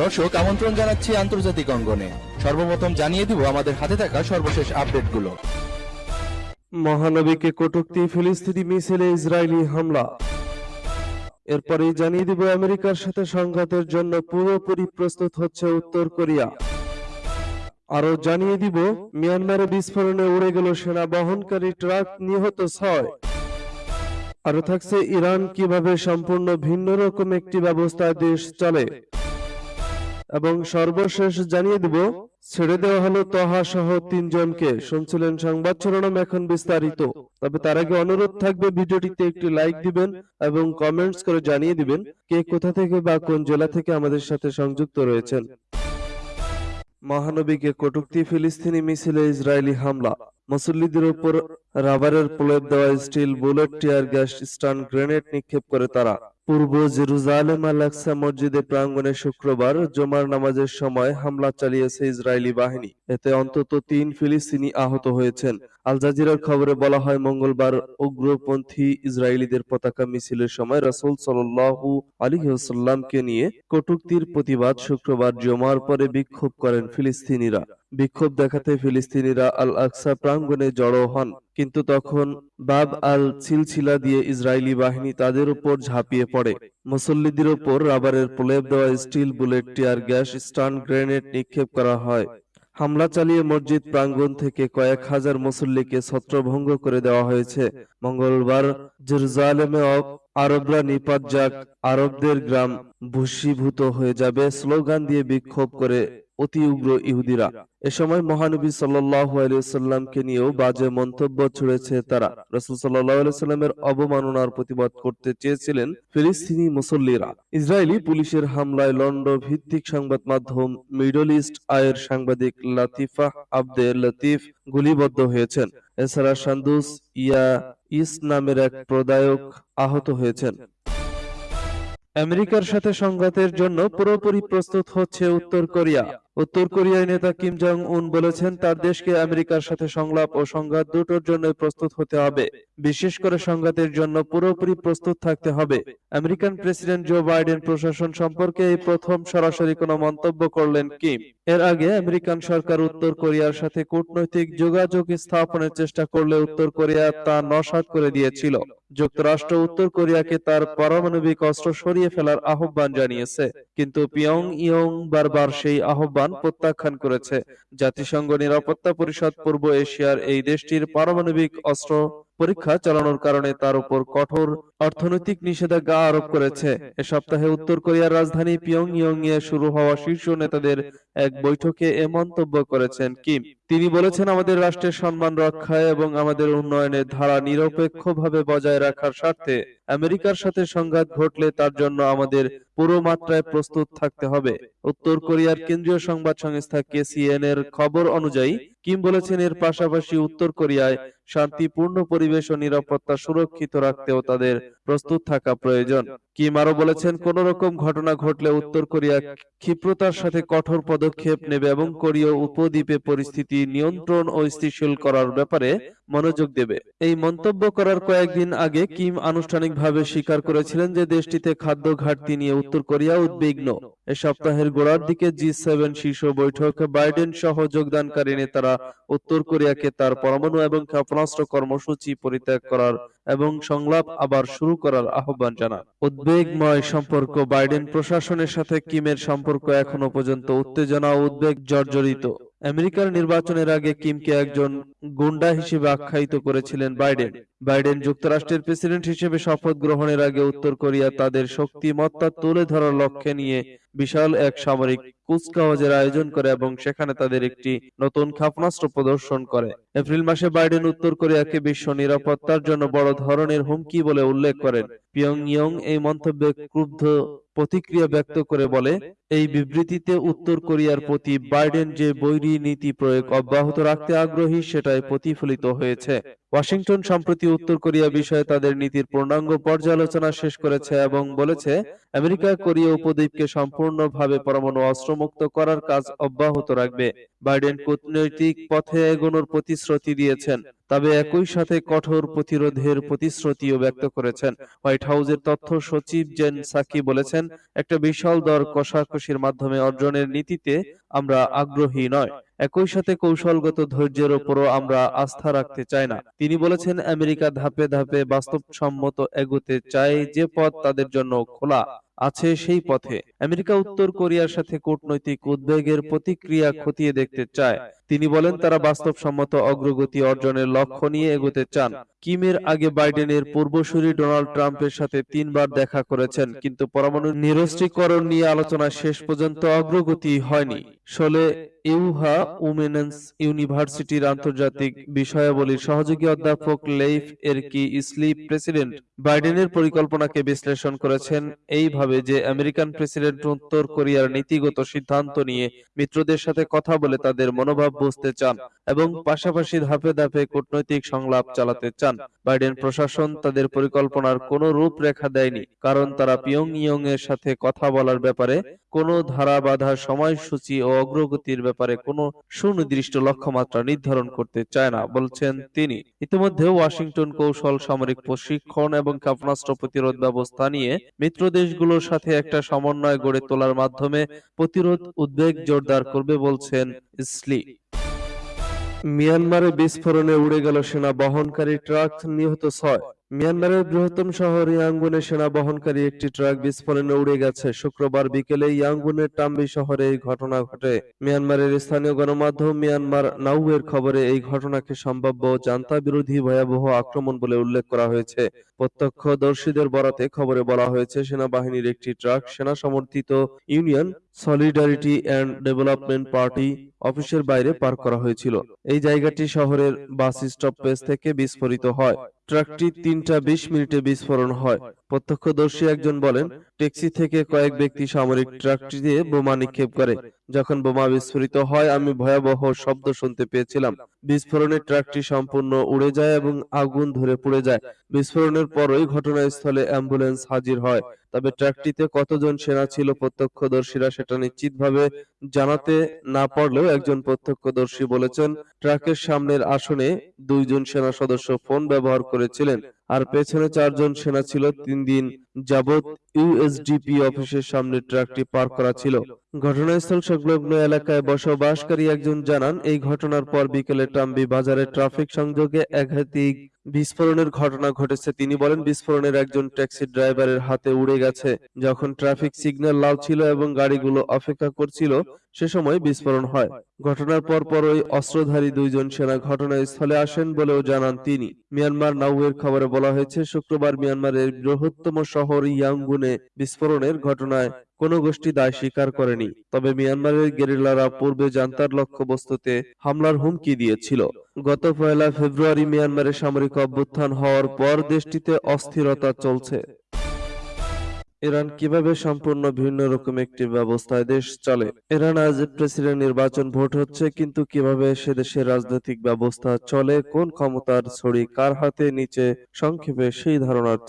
দর্শক, আমন্ত্রণ জানাচ্ছি আন্তর্জাতিক অঙ্গনে। সর্বপ্রথম জানিয়ে দিব, আমাদের হাতে থাকা সর্বশেষ আপডেটগুলো। মহানবীকে কটূক্তি, ফিলিস্তিনি মিছিলে ইসরায়েলি হামলা। এরপরে জানিয়ে দিব, আমেরিকার সাথে সংঘাতের জন্য পুরোপুরি প্রস্তুত হচ্ছে উত্তর কোরিয়া। আরও জানিয়ে দিব, মিয়ানমারে বিস্ফোরণে উড়ে গেল সেনা বহনকারী ট্রাক, নিহত ছয়। আরও থাকছে ইরান কীভাবে সম্পূর্ণ ভিন্ন রকম একটি ব্যবস্থায় দেশ চলে। এবং সর্বশেষ জানিয়ে দিব, ছেড়ে দেওয়া হলো তহা সহ তিনজনকে, শুনছিলেন সংবাদ শিরোনাম এখন বিস্তারিত। তবে তার আগে অনুরোধ থাকবে ভিডিওটিতে একটি লাইক দিবেন এবং কমেন্টস করে জানিয়ে দিবেন কে কোথা থেকে বা কোন জেলা থেকে আমাদের সাথে সংযুক্ত রয়েছেন। মহানবীকে কটুক্তি ফিলিস্তিনি মিছিলে ইসরায়েলি হামলা। মুসল্লিদের উপর রাবারের প্রলেপ দেওয়া steel bullet, tear gas, stun grenade নিক্ষেপ করে তারা। পূর্ব জেরুজালেম আল আকসা মসজিদে প্রাঙ্গণে শুক্রবার জুমার নামাজের সময় হামলা চালিয়েছে ইসরায়েলি বাহিনী। এতে অন্তত তিন ফিলিস্তিনি আহত হয়েছেন। আল জাজিরার খবরে বলা হয়, মঙ্গলবার উগ্রপন্থী ইসরায়েলিদের পতাকা মিছিলের সময় রাসূল সাল্লাল্লাহু আলাইহি ওয়াসাল্লামকে নিয়ে কটূক্তির প্রতিবাদ শুক্রবার জুমার পরে বিক্ষোভ করেন ফিলিস্তিনিরা। বিক্ষোভ দেখাতে ফিলিস্তিনিরা আল আকসা প্রাঙ্গণে জড়ো হন, কিন্তু তখন বাব আল ছিলছিলা দিয়ে ইসরায়েলি বাহিনী তাদের উপর ঝাঁপিয়ে পড়ে। মুসল্লিদের উপর রাবারের প্রলেপ দেওয়া steel bullet, tear gas, stun grenade নিক্ষেপ করা হয়। হামলা চালিয়ে মসজিদ প্রাঙ্গণ থেকে কয়েক হাজার মুসল্লিকে ছত্রভঙ্গ করে দেওয়া হয়েছে। মঙ্গলবার জেরুজালেমে আরবরা নিপাত যাক আরবদের গ্রাম ভূষীভূত হয়ে যাবে স্লোগান দিয়ে বিক্ষোভ করে অতি উগ্র ইহুদিরা। এ সময় মহানবী সাল্লামকে নিয়েও বাজে মন্তব্য ছুড়েছে তারা। রাসূল সাল্লামের অবমাননার প্রতিবাদ করতে চেয়েছিলেন ফিলিস্তিনি মুসল্লিরা। ইসরায়েলি পুলিশের হামলায় লন্ডন ভিত্তিক সংবাদ মাধ্যম মিডল ইস্ট আয়ের সাংবাদিক লাতিফা আব্দে লতিফ গুলিবদ্ধ হয়েছেন। এছাড়া সান্দুস ইয়া ইস নামের এক প্রদায়ক আহত হয়েছেন। আমেরিকার সাথে সংঘাতের জন্য পুরোপুরি প্রস্তুত হচ্ছে উত্তর কোরিয়া। উত্তর কোরিয়ার নেতা কিম জং উন বলেছেন, তার দেশকে আমেরিকার সাথে সংলাপ ও সংঘাত দুটোর জন্য প্রস্তুত হতে হবে। বিশেষ করে সংঘাতের জন্য পুরোপুরি প্রস্তুত থাকতে হবে। আমেরিকান প্রেসিডেন্ট জো বাইডেন প্রশাসন সম্পর্কে এই প্রথম সরাসরি কোনো মন্তব্য করলেন কিম। এর আগে আমেরিকান সরকার উত্তর কোরিয়ার সাথে কূটনৈতিক যোগাযোগ স্থাপনের চেষ্টা করলে উত্তর কোরিয়া তা নস্যাৎ করে দিয়েছিল। যুক্তরাষ্ট্র উত্তর কোরিয়াকে তার পারমাণবিক অস্ত্র সরিয়ে ফেলার আহ্বান জানিয়েছে। কিন্তু পিয়ং ইয়ং বারবার সেই আহ্বান প্রত্যাখ্যান করেছে। জাতিসংঘ নিরাপত্তা পরিষদ পূর্ব এশিয়ার এই দেশটির পারমাণবিক অস্ত্র পরীক্ষা চালানোর কারণে তার উপর কঠোর অর্থনৈতিক নিষেধাজ্ঞা আরোপ করেছে। এ সপ্তাহে উত্তর কোরিয়ার রাজধানী পিয়ংইয়ং এ শুরু হওয়া শীর্ষ নেতাদের এক বৈঠকে এ মন্তব্য করেছেন কিম। তিনি বলেছেন আমাদের রাষ্ট্রের সম্মান রক্ষায় এবং আমাদের উন্নয়নের ধারা নিরপেক্ষভাবে বজায় রাখার স্বার্থে আমেরিকার সাথে সংঘাত ঘটলে তার জন্য আমাদের পুরো মাত্রায় প্রস্তুত থাকতে হবে। উত্তর কোরিয়ার কেন্দ্রীয় সংবাদ সংস্থা কেসিএন এর খবর অনুযায়ী কিম বলেছেন, এর পাশাপাশি উত্তর কোরিয়ায় শান্তিপূর্ণ পরিবেশ ও নিরাপত্তা সুরক্ষিত রাখতেও তাদের প্রস্তুত থাকা প্রয়োজন। কিম আরও বলেছেন, কোন রকম ঘটনা ঘটলে উত্তর কোরিয়া ক্ষিপ্রতার সাথে কঠোর পদক্ষেপ নেবে এবং কোরীয় উপদ্বীপে পরিস্থিতি নিয়ন্ত্রণ ও স্থিতিশীল করার ব্যাপারে মনোযোগ দেবে। এই মন্তব্য করার কয়েকদিন আগে কিম আনুষ্ঠানিকভাবে স্বীকার করেছিলেন যে দেশটিতে খাদ্য ঘাটতি নিয়ে উত্তর কোরিয়া উদ্বিগ্ন। এ সপ্তাহের গোড়ার দিকে জি সেভেন শীর্ষ বৈঠকে, বাইডেন সহ যোগদানকারী নেতারা উত্তর কোরিয়াকে তার পরমাণু এবং ক্ষেপণাস্ত্র কর্মসূচি পরিত্যাগ করার এবং সংলাপ আবার শুরু করার আহ্বান জানান। উদ্বেগময় সম্পর্ক, বাইডেন প্রশাসনের সাথে কিমের সম্পর্ক এখনও পর্যন্ত উত্তেজনা উদ্বেগ জর্জরিত। আমেরিকার নির্বাচনের আগে কিমকে একজন গুন্ডা হিসেবে আখ্যায়িত করেছিলেন বাইডেন। বাইডেন যুক্তরাষ্ট্রের প্রেসিডেন্ট হিসেবে শপথ গ্রহণের আগে উত্তর কোরিয়া তাদের শক্তিমত্তা তুলে ধরার লক্ষ্যে নিয়ে বিশাল এক সামরিক কুচকাওয়াজের আয়োজন করে এবং সেখানে তাদের একটি নতুন ক্ষেপণাস্ত্র প্রদর্শন করে। এপ্রিল মাসে বাইডেন উত্তর কোরিয়াকে বিশ্ব নিরাপত্তার জন্য বড় ধরনের হুমকি বলে উল্লেখ করেন। পিয়ংইয়ং এই মন্তব্যে ক্রুদ্ধ প্রতিক্রিয়া ব্যক্ত করে বলে, এই বিবৃতিতে উত্তর কোরিয়ার প্রতি বাইডেন যে বৈরী নীতি প্রয়োগ অব্যাহত রাখতে আগ্রহী, সেটাই প্রতিফলিত হয়েছে। ওয়াশিংটন সম্প্রতি উত্তর কোরিয়া বিষয়ে তাদের নীতির পূর্ণাঙ্গ পর্যালোচনা শেষ করেছে এবং বলেছে, আমেরিকা কোরিয়া উপদ্বীপকে সম্পূর্ণভাবে পরমাণু অস্ত্রমুক্ত করার কাজ অব্যাহত রাখবে। বাইডেন কূটনৈতিক পথে এগোনোর প্রতিশ্রুতি দিয়েছেন, তবে একই সাথে কঠোর প্রতিরোধের প্রতিশ্রুতিও ব্যক্ত করেছেন। হোয়াইট হাউসের তথ্য সচিব জেন সাকি বলেছেন, একটা বিশাল দর কষাকষির মাধ্যমে অর্জনের নীতিতে আমরা আগ্রহী নয়। একই সাথে কৌশলগত ধৈর্যের ওপরও আমরা আস্থা রাখতে চাই না। তিনি বলেছেন, আমেরিকা ধাপে ধাপে বাস্তবসম্মত এগোতে চায় যে পথ তাদের জন্য খোলা। আছে সেই পথে। আমেরিকা উত্তর কোরিয়ার সাথে কূটনৈতিক উদ্বেগের প্রতিক্রিয়া খতিয়ে দেখতে চায়। তিনি বলেন, তারা বাস্তবসম্মত অগ্রগতি অর্জনের লক্ষ্য নিয়ে এগোতে চান। কিমের আগে বাইডেনের পূর্বসূরি ডোনাল্ড ট্রাম্পের সাথে তিনবার দেখা করেছেন, কিন্তু পরমাণু নিরস্ত্রীকরণ নিয়ে আলোচনা শেষ পর্যন্ত অগ্রগতি হয়নি। শোলে ইউহা উমেন্স ইউনিভার্সিটির আন্তর্জাতিক বিষয়াবলীর সহযোগী অধ্যাপক লেইফ এরকি ইসলিপ প্রেসিডেন্ট বাইডেনের পরিকল্পনাকে বিশ্লেষণ করেছেন এইভাবে যে আমেরিকান প্রেসিডেন্ট উত্তর কোরিয়ার নীতিগত সিদ্ধান্ত নিয়ে মিত্রদের সাথে কথা বলে তাদের মনোভাব বুঝতে চান এবং পাশাপাশি ধাপে ধাপে কূটনৈতিক সংলাপ চালাতে চান। বাইডেন প্রশাসন তাদের পরিকল্পনার কোনো রূপরেখা দেয়নি, কারণ তারা পিয়ং ইয়ং এর সাথে কথা বলার ব্যাপারে কোনো ধারা বাধা সময়সূচি ও অগ্রগতির ব্যাপারে কোনো সুনির্দিষ্ট লক্ষ্যমাত্রা নির্ধারণ করতে চায় না, বলছেন তিনি। ইতিমধ্যে ওয়াশিংটন কৌশল, সামরিক প্রশিক্ষণ এবং ক্ষেপণাস্ত্র প্রতিরোধ ব্যবস্থা নিয়ে মিত্র দেশগুলোর সাথে একটা সমন্বয় গড়ে তোলার মাধ্যমে প্রতিরোধ উদ্বেগ জোরদার করবে, বলছেন ইসলি মিয়ানমারে বিস্ফোরণে উড়ে গেল সেনা বহনকারী ট্রাক, নিহত ছয়। মিয়ানমারের বৃহত্তম শহর ইয়াঙ্গুনে সেনা বহনকারী একটি ট্রাক বিস্ফোরণে উড়ে গেছে। শুক্রবার বিকেলে ইয়াঙ্গুনের টাম্বি শহরে এই ঘটনা ঘটে। মিয়ানমারের স্থানীয় গণমাধ্যম মিয়ানমার নাউয়ের খবরে এই ঘটনাকে সম্ভাব্য জান্তা বিরোধী ভয়াবহ আক্রমণ বলে উল্লেখ করা হয়েছে। প্রত্যক্ষদর্শীদের বরাতে খবরে বলা হয়েছে, সেনাবাহিনীর একটি ট্রাক সেনা সমর্থিত Union Solidarity and Development Party অফিসের বাইরে পার্ক করা হয়েছিল। এই জায়গাটি শহরের বাস স্টপেজ থেকে বিস্ফোরিত হয়। ট্রাকটি তিনটা বিশ মিনিটে বিস্ফোরণ হয়। প্রত্যক্ষদর্শী একজন বলেন, ট্যাক্সি থেকে কয়েক ব্যক্তি সামরিক ট্রাকটি দিয়ে বোমা নিক্ষেপ করে। যখন বোমা বিস্ফোরিত হয়, আমি ভয়াবহ শব্দ শুনতে পেয়েছিলাম। বিস্ফোরণে ট্রাকটি সম্পূর্ণ উড়ে যায় এবং আগুন ধরে পুড়ে যায়। বিস্ফোরণের পরই ঘটনাস্থলে অ্যাম্বুলেন্স হাজির হয়। তবে ট্রাকটিতে কতজন সেনা ছিল প্রত্যক্ষদর্শীরা সেটা নিশ্চিতভাবে জানাতে না পারলেও একজন প্রত্যক্ষদর্শী বলেছেন, ট্রাকের সামনের আসনে দুইজন সেনা সদস্য ফোন ব্যবহার করেছিলেন, আর পেছনে চারজন সেনা ছিল তিন দিন যাবৎ ইউএসডিপি অফিসের সামনে ট্রাকটি পার করা ছিল। ঘটনাস্থল সংলগ্ন এলাকায় বসবাসকারী একজন জানান এই ঘটনার পর বিকেলে টাম্বি বাজারে ট্রাফিক সংযোগে একাধিক বিস্ফোরণের ঘটনা ঘটেছে। তিনি বলেন বিস্ফোরণের একজন ট্যাক্সি ড্রাইভারের হাতে উড়ে গেছে। যখন ট্রাফিক সিগন্যাল লাল ছিল এবং গাড়িগুলো অপেক্ষা করছিল সে সময় বিস্ফোরণ হয়। ঘটনার পর পরই অস্ত্রধারী দুইজন সেনা ঘটনাস্থলে আসেন বলেও জানান তিনি। মিয়ানমার নাউয়ের খবরে বলা হয়েছে শুক্রবার মিয়ানমারের বৃহত্তম শহর ইয়াঙ্গুনে বিস্ফোরণের ঘটনায় কোনো গোষ্ঠী দায় স্বীকার করেনি। তবে মিয়ানমারের গেরিলারা পূর্বে জান্তার লক্ষ্যবস্তুতে হামলার হুমকি দিয়েছিল। গত পয়লা ফেব্রুয়ারি মিয়ানমারে সামরিক অভ্যুত্থান হওয়ার পর দেশটিতে অস্থিরতা চলছে। ইরান কীভাবে সম্পূর্ণ ভিন্ন রকম একটি ব্যবস্থায় দেশ চলে? ইরান আজ প্রেসিডেন্ট নির্বাচন ভোট হচ্ছে, কিন্তু কীভাবে সে দেশের রাজনৈতিক ব্যবস্থা চলে, কোন ক্ষমতার ছড়ি কার হাতে, নিচে, সংক্ষেপে সেই ধারণার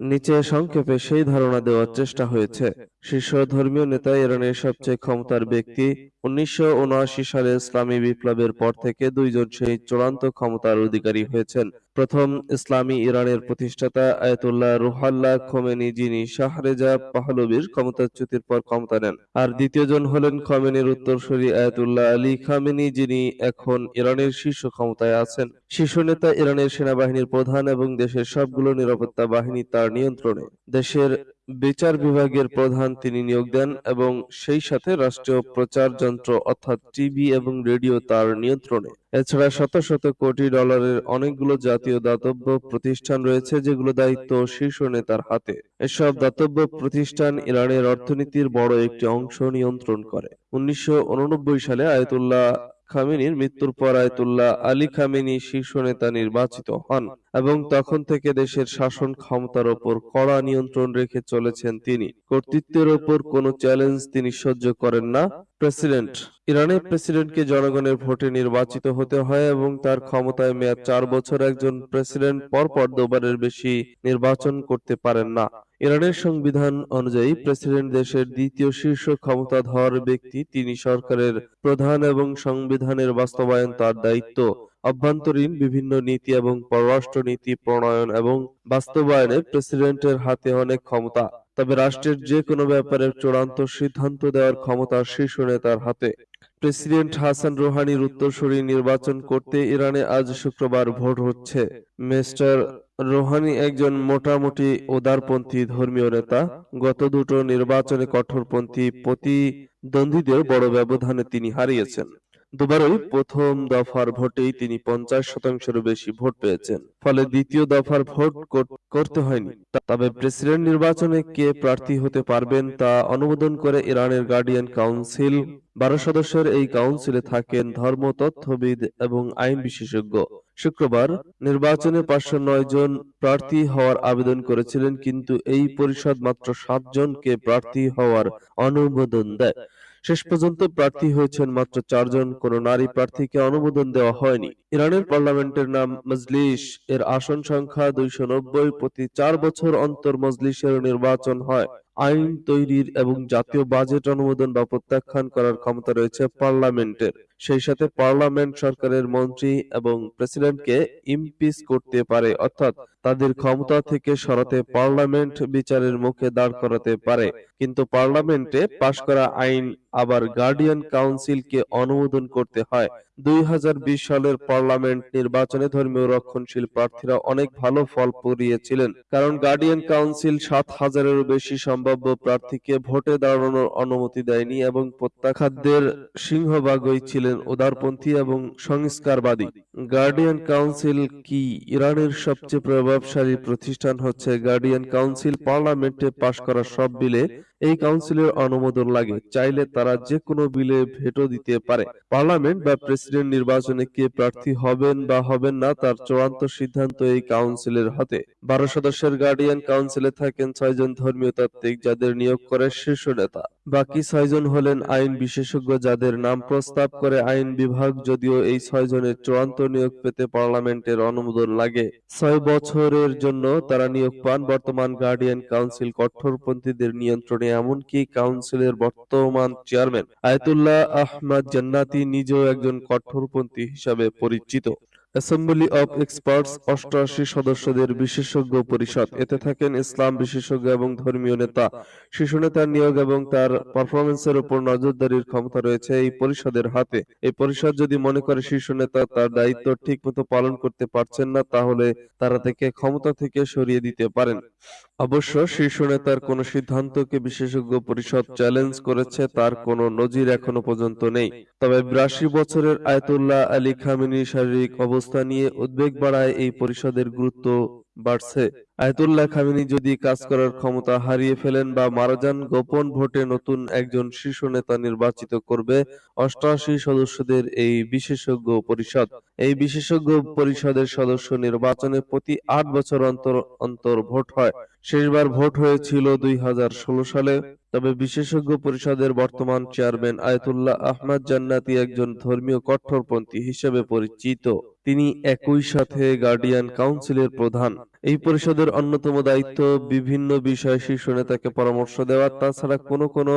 নিচে সংক্ষেপে সেই ধারণা দেওয়ার চেষ্টা হয়েছে। শীর্ষ ধর্মীয় নেতা ইরানের সবচেয়ে ক্ষমতার ব্যক্তি। উনিশশো উনআশি সালে ইসলামী বিপ্লবের পর থেকে দুইজন সেই চূড়ান্ত ক্ষমতার অধিকারী হয়েছেন। প্রথম ইসলামী ইরানের প্রতিষ্ঠাতা আয়তুল্লাহ রুহাল্লাহ খোমেনি, যিনি শাহরেজা পাহলবির ক্ষমতাচ্যুতির পর ক্ষমতা নেন। আর দ্বিতীয়জন হলেন খোমেনির উত্তরসূরি আয়তুল্লাহ আলী খামেনি, যিনি এখন ইরানের শীর্ষ ক্ষমতায় আছেন। শীর্ষ নেতা ইরানের সেনাবাহিনীর প্রধান এবং দেশের সবগুলো নিরাপত্তা বাহিনী তার নিয়ন্ত্রণে। দেশের বিচার বিভাগের প্রধান তিনি নিয়োগ দেন এবং সেই সাথে রাষ্ট্রীয় প্রচার যন্ত্র অর্থাৎ টিভি এবং রেডিও তার নিয়ন্ত্রণে। এছাড়া শত শত কোটি ডলারের অনেকগুলো জাতীয় দাতব্য প্রতিষ্ঠান রয়েছে যেগুলো দায়িত্ব শীর্ষ নেতার হাতে। এসব দাতব্য প্রতিষ্ঠান ইরানের অর্থনীতির বড় একটি অংশ নিয়ন্ত্রণ করে। উনিশশো উননব্বই সালে আয়তুল্লাহ খামেনির মৃত্যুর পর আয়তুল্লাহ আলী খামেনি শীর্ষ নেতা নির্বাচিত হন এবং তখন থেকে দেশের শাসন ক্ষমতার ওপর কড়া নিয়ন্ত্রণ রেখে চলেছেন তিনি। কর্তৃত্বের ওপর কোনো চ্যালেঞ্জ তিনি সহ্য করেন না। প্রেসিডেন্ট। ইরানের প্রেসিডেন্টকে জনগণের ভোটে নির্বাচিত হতে হয় এবং তার ক্ষমতায় মেয়াদ চার বছর একজন প্রেসিডেন্ট পরপর দুবারের বেশি নির্বাচন করতে পারেন না। ইরানের সংবিধান অনুযায়ী প্রেসিডেন্ট দেশের দ্বিতীয় শীর্ষ ক্ষমতাধর ব্যক্তি, তিনি সরকারের প্রধান এবং সংবিধানের বাস্তবায়ন তার দায়িত্ব। অভ্যন্তরীণ বিভিন্ন নীতি এবং পররাষ্ট্র নীতি প্রণয়ন এবং বাস্তবায়নে প্রেসিডেন্টের হাতে অনেক ক্ষমতা। তবে রাষ্ট্রের যে কোনো ব্যাপারে চূড়ান্ত সিদ্ধান্ত দেওয়ার ক্ষমতা শীর্ষ নেতার হাতে। প্রেসিডেন্ট হাসান রোহানির উত্তরসূরি নির্বাচন করতে ইরানে আজ শুক্রবার ভোট হচ্ছে। মিস্টার রোহানি একজন মোটামুটি উদারপন্থী ধর্মীয় নেতা। গত দুটো নির্বাচনে কঠোরপন্থী প্রতিদ্বন্দ্বীদের বড় ব্যবধানে তিনি হারিয়েছেন। দুবারই প্রথম দফার ভোটেই তিনি পঞ্চাশ শতাংশেরও বেশি ভোট পেয়েছেন। ফলে দ্বিতীয় দফার ভোট করতে হয়নি। তবে প্রেসিডেন্ট নির্বাচনে কে প্রার্থী হতে পারবেন তা অনুমোদন করে ইরানের গার্ডিয়ান কাউন্সিল বারো সদস্যের এই কাউন্সিলে থাকেন ধর্ম তথ্যবিদ এবং আইন বিশেষজ্ঞ। শুক্রবার নির্বাচনে পাঁচশো নয় জন প্রার্থী হওয়ার আবেদন করেছিলেন কিন্তু এই পরিষদ মাত্র সাত জনকে প্রার্থী হওয়ার অনুমোদন দেয়। শেষ পর্যন্ত প্রার্থী হয়েছেন মাত্র চারজন। কোন নারী প্রার্থীকে অনুমোদন দেওয়া হয়নি। ইরানের পার্লামেন্টের নাম মজলিস। এর আসন সংখ্যা দুইশো নব্বই প্রতি চার বছর অন্তর মজলিসের নির্বাচন হয়। আইন তৈরির এবং জাতীয় বাজেট অনুমোদন বা প্রত্যাখ্যান করার ক্ষমতা রয়েছে পার্লামেন্টের। সেই সাথে পার্লামেন্ট সরকারের মন্ত্রী এবং প্রেসিডেন্টকে ইমপিচ করতে পারে, অর্থাৎ তাদের ক্ষমতা থেকে সরাতে পার্লামেন্ট বিচারের মুখে দাঁড় করাতে পারে। কিন্তু পার্লামেন্টে পাশ করা আইন আবার গার্ডিয়ান কাউন্সিলকে অনুমোদন করতে হয়। দুই হাজার বিশ সালের পার্লামেন্ট নির্বাচনে ধর্মীয় রক্ষণশীল প্রার্থীরা অনেক ভালো ফল করিয়েছিলেন কারণ গার্ডিয়ান কাউন্সিল সাত হাজারেরও বেশি সম্ভাব্য প্রার্থীকে ভোটে দাঁড়ানোর অনুমতি দেয়নি এবং প্রত্যাখাতদের সিংহভাগই ছিলেন উদারপন্থী এবং সংস্কারবাদী। গার্ডিয়ান কাউন্সিল কি ইরানের সবচেয়ে প্রভাবশালী প্রতিষ্ঠান হচ্ছে গার্ডিয়ান কাউন্সিল পার্লামেন্টে পাশ করা সব বিলে এই কাউন্সিলের অনুমোদন লাগে। চাইলে তারা যে কোনো বিলে ভেটো দিতে পারে। পার্লামেন্ট বা প্রেসিডেন্ট নির্বাচনে কে প্রার্থী হবেন বা হবেন না তার চূড়ান্ত সিদ্ধান্ত এই কাউন্সিলের হাতে। বারো সদস্যের গার্ডিয়ান কাউন্সিলে থাকেন ছয়জন ধর্মীয় তাত্ত্বিক যাদের নিয়োগ করে শীর্ষ নেতা। বাকি ছয়জন হলেন আইন বিশেষজ্ঞ যাদের নাম প্রস্তাব করে আইন বিভাগ, যদিও এই ছয়জনের চূড়ান্ত নিয়োগ পেতে পার্লামেন্টের অনুমোদন লাগে। ছয় বছরের জন্য তারা নিয়োগ পান। বর্তমান গার্ডিয়ান কাউন্সিল কঠোরপন্থীদের নিয়ন্ত্রণে এমনকি কাউন্সিলের বর্তমান চেয়ারম্যান আয়তুল্লাহ আহমদ জান্নাতি নিজেও একজন কঠোরপন্থী হিসাবে পরিচিত। অ্যাসেম্বলি অব এক্সপার্টস অষ্টআশি সদস্যদের বিশেষজ্ঞ পরিষদ। এতে থাকেন ইসলাম বিশেষজ্ঞ এবং ধর্মীয় নেতা। শীর্ষ নেতার নিয়োগ এবং তার পারফরমেন্সের উপর নজরদারির ক্ষমতা রয়েছে এই পরিষদের হাতে। এই পরিষদ যদি মনে করে শীর্ষ নেতা তার দায়িত্ব ঠিকমতো পালন করতে পারছেন না, তাহলে তারা তাকে ক্ষমতা থেকে সরিয়ে দিতে পারেন। অবশ্য শীর্ষ নেতার কোনো সিদ্ধান্তকে বিশেষজ্ঞ পরিষদ চ্যালেঞ্জ করেছে, তার কোনো নজির এখনও পর্যন্ত নেই। তবে বিরাশি বছরের আয়তুল্লাহ আলী খামিনীর শারীরিক অবস্থা নিয়ে উদ্বেগ বাড়ায় এই পরিষদের গুরুত্ব বাড়ছে। আয়তুল্লাহ খামেনি যদি কাজ করার ক্ষমতা হারিয়ে ফেলেন বা মারা যান গোপন ভোটে নতুন একজন শীর্ষ নেতা নির্বাচিত করবে। অষ্টআশি সদস্যদের এই বিশেষজ্ঞ পরিষদ। এই বিশেষজ্ঞ পরিষদের সদস্য নির্বাচনে প্রতি আট বছর অন্তর অন্তর ভোট হয়। শেষবার ভোট হয়েছিল দুই হাজার ষোলো সালে। তবে বিশেষজ্ঞ পরিষদের বর্তমান চেয়ারম্যান আয়তুল্লাহ আহমদ জান্নাতি একজন ধর্মীয় কঠোরপন্থী হিসেবে পরিচিত। তিনি একই সাথে গার্ডিয়ান কাউন্সিলের প্রধান। এই পরিষদের অন্যতম দায়িত্ব বিভিন্ন বিষয়ে শীর্ষ নেতাকে পরামর্শ দেওয়া। তাছাড়া কোনো কোনো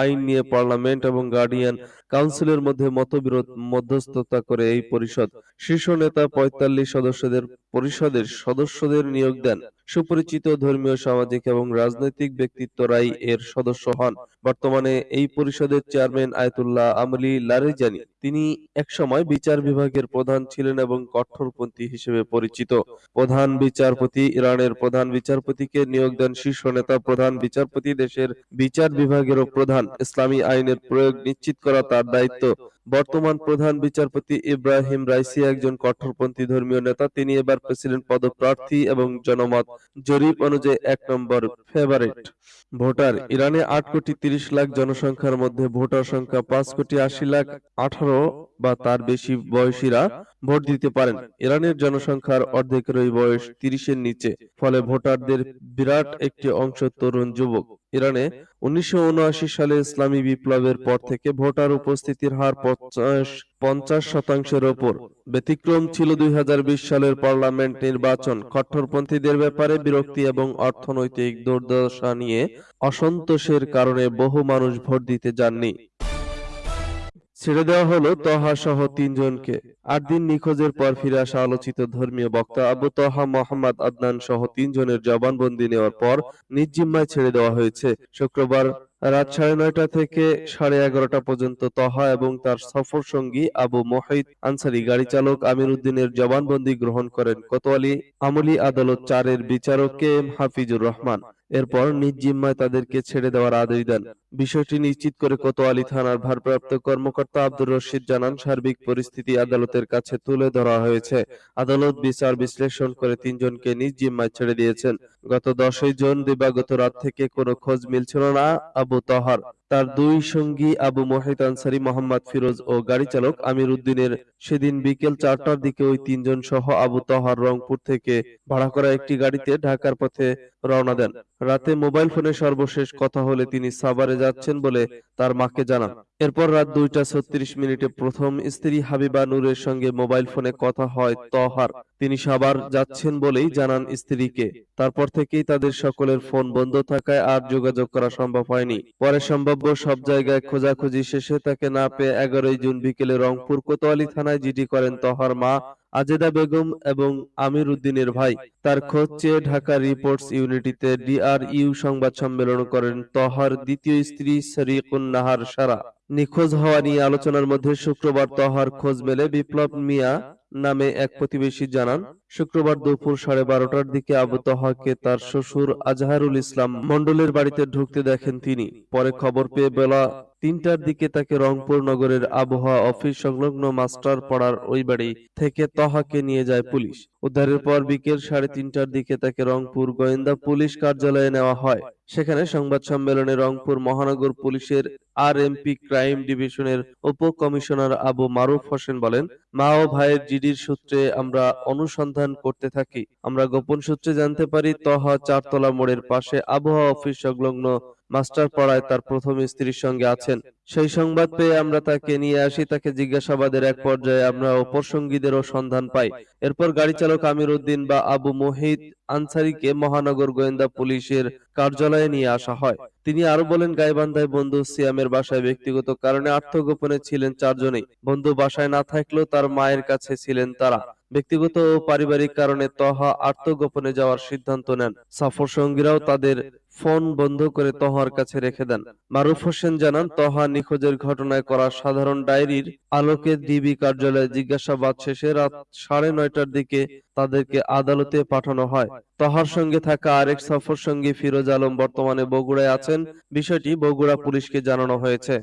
আইন নিয়ে পার্লামেন্ট এবং গার্ডিয়ান কাউন্সিলের মধ্যে মতবিরোধ মধ্যস্থতা করে এই পরিষদ। শীর্ষ নেতা পঁয়তাল্লিশ সদস্যদের পরিষদের সদস্যদের নিয়োগ দেন। সুপরিচিত ধর্মীয়, সামাজিক এবং রাজনৈতিক ব্যক্তিত্বরাই এর সদস্য হন। বর্তমানে এই পরিষদের চেয়ারম্যান আয়তুল্লাহ আমলি লারেজানি। তিনি একসময় বিচার বিভাগের প্রধান ছিলেন এবং কঠোরপন্থী হিসেবে পরিচিত। প্রধান বিচারপতি ইরানের প্রধান বিচারপতিকে নিয়োগ দেন শীর্ষ নেতা প্রধান বিচারপতি দেশের বিচার বিভাগেরও প্রধান। ইসলামী আইনের প্রয়োগ নিশ্চিত করা তার দায়িত্ব। বর্তমান প্রধান বিচারপতি ইব্রাহিম রাইসি একজন কঠোরপন্থী ধর্মীয় নেতা। তিনি এবার প্রেসিডেন্ট পদপ্রার্থী এবং জনমত জরিপ অনুযায়ী এক নম্বর ফেভারিট ভোটার। ইরানে আট কোটি তিরিশ লাখ জনসংখ্যার মধ্যে ভোটার সংখ্যা পাঁচ কোটি আশি লাখ আঠারো বা তার বেশি বয়সীরা ভোট দিতে পারেন। ইরানের জনসংখ্যার অর্ধেকেরই বয়স তিরিশের নিচে, ফলে ভোটারদের বিরাট একটি অংশ তরুণ যুবক। ইরানে উনিশশো সালে ইসলামী বিপ্লবের পর থেকে ভোটার উপস্থিতির হার পঞ্চাশ পঞ্চাশ শতাংশের ওপর ব্যতিক্রম ছিল দুই হাজার বিশ সালের পার্লামেন্ট নির্বাচন। কট্টরপন্থীদের ব্যাপারে বিরক্তি এবং অর্থনৈতিক দুর্দশা নিয়ে অসন্তোষের কারণে বহু মানুষ ভোট দিতে যাননি। ছেড়ে দেওয়া হলো তহা সহ তিনজনকে। আট দিন নিখোঁজের পর ফিরে আসা আলোচিত ধর্মীয় বক্তা আবু তহা মোহাম্মদ আদনান সহ তিনজনের জবানবন্দি নেওয়ার পর নিজ জিম্মায় ছেড়ে দেওয়া হয়েছে। শুক্রবার রাত সাড়ে নয়টা থেকে সাড়ে এগারোটা পর্যন্ত তহা এবং তার সফর সঙ্গী আবু মোহিত আনসারি গাড়ি চালক আমির উদ্দিনের জবানবন্দি গ্রহণ করেন। কোতোয়ালি আমলি আদালত চারের বিচারক কে এম হাফিজুর রহমান। এরপর নিজ জিম্মায় তাদেরকে ছেড়ে দেওয়ার আদেশ দেন। বিষয়টি নিশ্চিত করে কোতোয়ালি থানার ভারপ্রাপ্ত কর্মকর্তা আব্দুর রশিদ জানান, সার্বিক পরিস্থিতি আদালতের কাছে তুলে ধরা হয়েছে। আদালত বিচার বিশ্লেষণ করে তিনজনকে নিজ জিম্মায় ছেড়ে দিয়েছেন। গত দশই জুন দিবাগত রাত থেকে কোনো খোঁজ মিলছিল না। আবু তহার। তার দুই সঙ্গী আবু মোহিত আনসারি, মোহাম্মদ ফিরোজ ও গাড়ি চালক আমির উদ্দিনের সেদিন বিকেল চারটার দিকে ওই তিনজন সহ আবু তহার রংপুর থেকে ভাড়া করা একটি গাড়িতে ঢাকার পথে রওনা দেন। রাতে মোবাইল ফোনে সর্বশেষ কথা হলে তিনি সাভারে যাচ্ছেন বলে তার মাকে জানান। এরপর রাত দুইটা ছত্রিশ মিনিটে প্রথম স্ত্রী হাবিবা নূরের সঙ্গে মোবাইল ফোনে কথা হয় তহার। তিনি সাভার যাচ্ছেন বলেই জানান স্ত্রীকে। তারপর থেকেই তাদের সকলের ফোন বন্ধ থাকায় আর যোগাযোগ করা সম্ভব হয়নি। পরে সম্ভাব্য সব জায়গায় খোঁজাখুঁজি শেষে তাকে না পেয়ে এগারোই জুন বিকেলে রংপুর কোতোয়ালি থানায় জিডি করেন তহার মা আজেদা বেগম এবং আমির উদ্দিনের ভাই। তার খোঁজ চেয়ে ঢাকা রিপোর্টস ইউনিটিতে ডিআরইউ সংবাদ সম্মেলন করেন তহার দ্বিতীয় স্ত্রী শরীকুন নাহার সারা। নিখোঁজ হওয়া নিয়ে আলোচনার মধ্যে শুক্রবার তহার খোঁজ মেলে বিপ্লব মিয়া নামে এক প্রতিবেশী জানান শুক্রবার দুপুর সাড়ে বারোটার দিকে আবু তহাকে তার শ্বশুর আজহারুল ইসলাম মন্ডলের বাড়িতে ঢুকতে দেখেন তিনি। পরে খবর পেয়ে বেলা তিনটার দিকে তাকে রংপুর নগরের আবহাওয়া অফিস সংলগ্ন মাস্টার পাড়ার ওই বাড়ি থেকে তহাকে নিয়ে যায় পুলিশ। উদ্ধারের পর বিকেল সাড়ে তিনটার দিকে তাকে রংপুর গোয়েন্দা পুলিশ কার্যালয়ে নেওয়া হয়। সেখানে সংবাদ সম্মেলনে রংপুর মহানগর পুলিশের আর এমপি ক্রাইম ডিভিশনের উপ কমিশনার আবু মারুফ হোসেন বলেন, মা ও ভাইয়ের জিডির সূত্রে আমরা অনুসন্ধান করতে থাকি। আমরা গোপন সূত্রে জানতে পারি, তহা চারতলা মোড়ের পাশে আবহাওয়া অফিস সংলগ্ন মাস্টার পাড়ায় তার প্রথম স্ত্রীর সঙ্গে আছেন। সেই সংবাদ পেয়ে আমরা তাকে নিয়ে আসি, তাকে জিজ্ঞাসাবাদের এক পর্যায়ে আমরা অপর সঙ্গীদেরও সন্ধান পাই। এরপর গাড়ি চালক আমির উদ্দিন বা আবু মোহিত আনসারিকে মহানগর গোয়েন্দা পুলিশের কার্যালয়ে নিয়ে আসা হয়। তিনি আরও বলেন, গাইবান্ধায় বন্ধু সিয়ামের বাসায় ব্যক্তিগত কারণে আত্মগোপনে ছিলেন চারজনেই। বন্ধু বাসায় না থাকলেও তার মায়ের কাছে ছিলেন তারা। ব্যক্তিগত ও পারিবারিক কারণে তহা আত্মগোপনে যাওয়ার সিদ্ধান্ত নেন। সফর সঙ্গীরাও তাদের ফোন বন্ধ করে তহার কাছে রেখে দেন। মারুফ হোসেন জানান তহা নিখোঁজের ঘটনায় করা সাধারণ ডায়েরির আলোকে ডিবি কার্যালয়ে জিজ্ঞাসাবাদ শেষে রাত সাড়ে নয়টার দিকে তাদেরকে আদালতে পাঠানো হয়। তহার সঙ্গে থাকা আরেক সফর সঙ্গী ফিরোজ আলম বর্তমানে বগুড়ায় আছেন। বিষয়টি বগুড়া পুলিশকে জানানো হয়েছে।